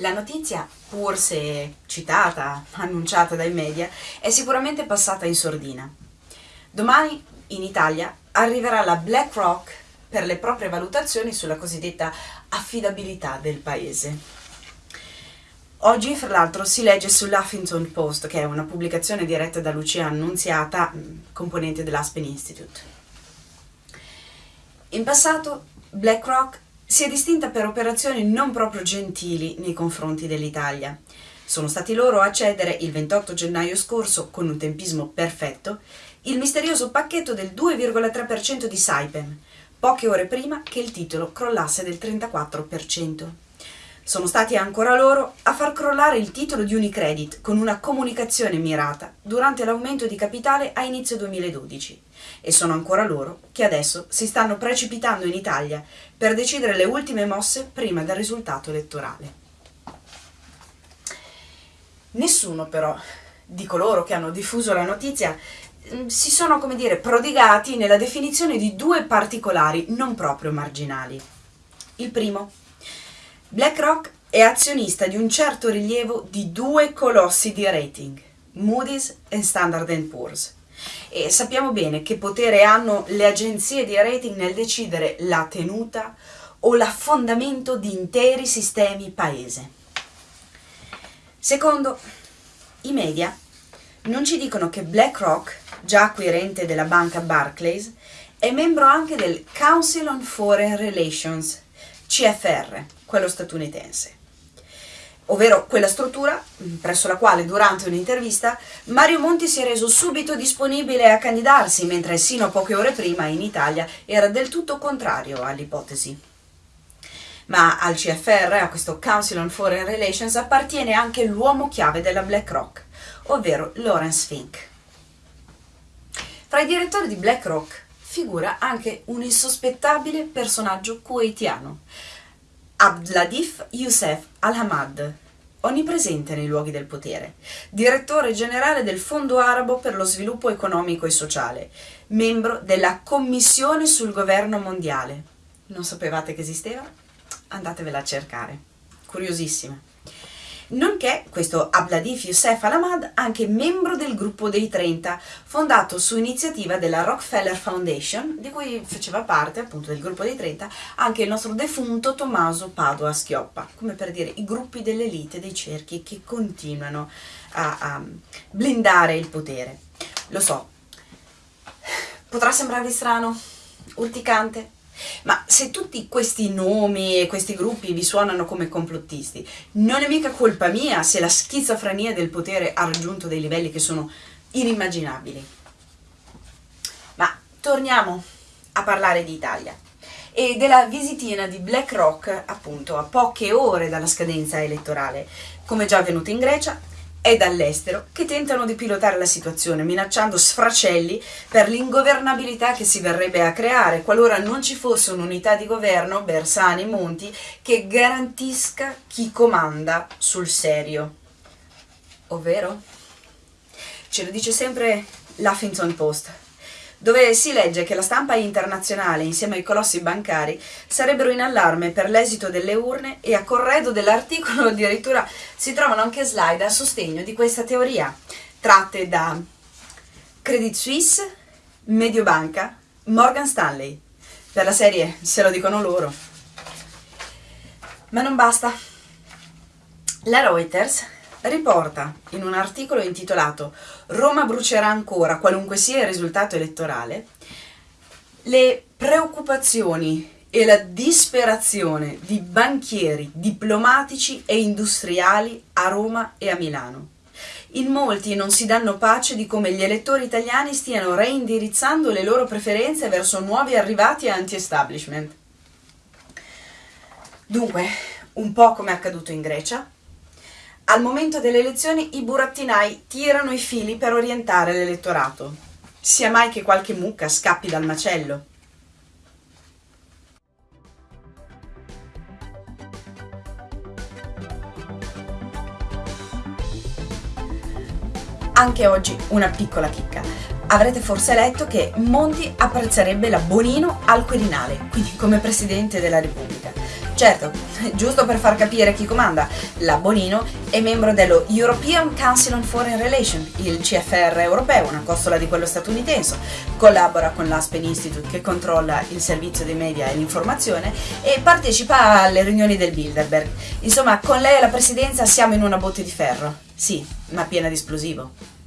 La notizia, pur se citata, annunciata dai media, è sicuramente passata in sordina. Domani in Italia arriverà la BlackRock per le proprie valutazioni sulla cosiddetta affidabilità del paese. Oggi, fra l'altro, si legge sull'Huffington Post, che è una pubblicazione diretta da Lucia Annunziata, componente dell'Aspen Institute. In passato, BlackRock si è distinta per operazioni non proprio gentili nei confronti dell'Italia. Sono stati loro a cedere il 28 gennaio scorso, con un tempismo perfetto, il misterioso pacchetto del 2,3% di Saipem, poche ore prima che il titolo crollasse del 34%. Sono stati ancora loro a far crollare il titolo di Unicredit con una comunicazione mirata durante l'aumento di capitale a inizio 2012 e sono ancora loro che adesso si stanno precipitando in Italia per decidere le ultime mosse prima del risultato elettorale. Nessuno però di coloro che hanno diffuso la notizia mm, si sono, come dire, prodigati nella definizione di due particolari non proprio marginali. Il primo, BlackRock è azionista di un certo rilievo di due colossi di rating, Moody's e Standard Poor's. E sappiamo bene che potere hanno le agenzie di rating nel decidere la tenuta o l'affondamento di interi sistemi paese. Secondo, i media non ci dicono che BlackRock, già acquirente della banca Barclays, è membro anche del Council on Foreign Relations, CFR, quello statunitense. Ovvero quella struttura presso la quale durante un'intervista Mario Monti si è reso subito disponibile a candidarsi, mentre sino a poche ore prima in Italia era del tutto contrario all'ipotesi. Ma al CFR, a questo Council on Foreign Relations, appartiene anche l'uomo chiave della BlackRock, ovvero Lawrence Fink. Fra i direttori di BlackRock figura anche un insospettabile personaggio kuwaitiano, Abdladif Youssef Al-Hamad, onnipresente nei luoghi del potere, direttore generale del Fondo Arabo per lo Sviluppo Economico e Sociale, membro della Commissione sul Governo Mondiale. Non sapevate che esisteva? Andatevela a cercare. Curiosissima nonché questo Abladif Youssef Al-Ahmad, anche membro del gruppo dei 30, fondato su iniziativa della Rockefeller Foundation, di cui faceva parte appunto del gruppo dei 30 anche il nostro defunto Tommaso Padua Schioppa, come per dire i gruppi dell'elite, dei cerchi che continuano a, a blindare il potere. Lo so, potrà sembrarvi strano, urticante, ma se tutti questi nomi e questi gruppi vi suonano come complottisti, non è mica colpa mia se la schizofrenia del potere ha raggiunto dei livelli che sono inimmaginabili. Ma torniamo a parlare di Italia e della visitina di BlackRock appunto a poche ore dalla scadenza elettorale, come già avvenuto in Grecia e dall'estero che tentano di pilotare la situazione, minacciando sfracelli per l'ingovernabilità che si verrebbe a creare qualora non ci fosse un'unità di governo, Bersani Monti, che garantisca chi comanda sul serio. Ovvero? Ce lo dice sempre l'Huffington Post dove si legge che la stampa internazionale insieme ai colossi bancari sarebbero in allarme per l'esito delle urne e a corredo dell'articolo addirittura si trovano anche slide a sostegno di questa teoria, tratte da Credit Suisse, Mediobanca, Morgan Stanley. Per la serie se lo dicono loro. Ma non basta. La Reuters riporta in un articolo intitolato Roma brucerà ancora qualunque sia il risultato elettorale le preoccupazioni e la disperazione di banchieri, diplomatici e industriali a Roma e a Milano. In molti non si danno pace di come gli elettori italiani stiano reindirizzando le loro preferenze verso nuovi arrivati anti-establishment. Dunque, un po' come è accaduto in Grecia, al momento delle elezioni i burattinai tirano i fili per orientare l'elettorato. Sia mai che qualche mucca scappi dal macello. Anche oggi una piccola chicca. Avrete forse letto che Monti apprezzerebbe la Bonino al Quirinale, quindi come Presidente della Repubblica Certo, giusto per far capire chi comanda, la Bonino è membro dello European Council on Foreign Relations, il CFR europeo, una costola di quello statunitense, collabora con l'Aspen Institute che controlla il servizio dei media e l'informazione e partecipa alle riunioni del Bilderberg. Insomma, con lei alla presidenza siamo in una botte di ferro, sì, ma piena di esplosivo.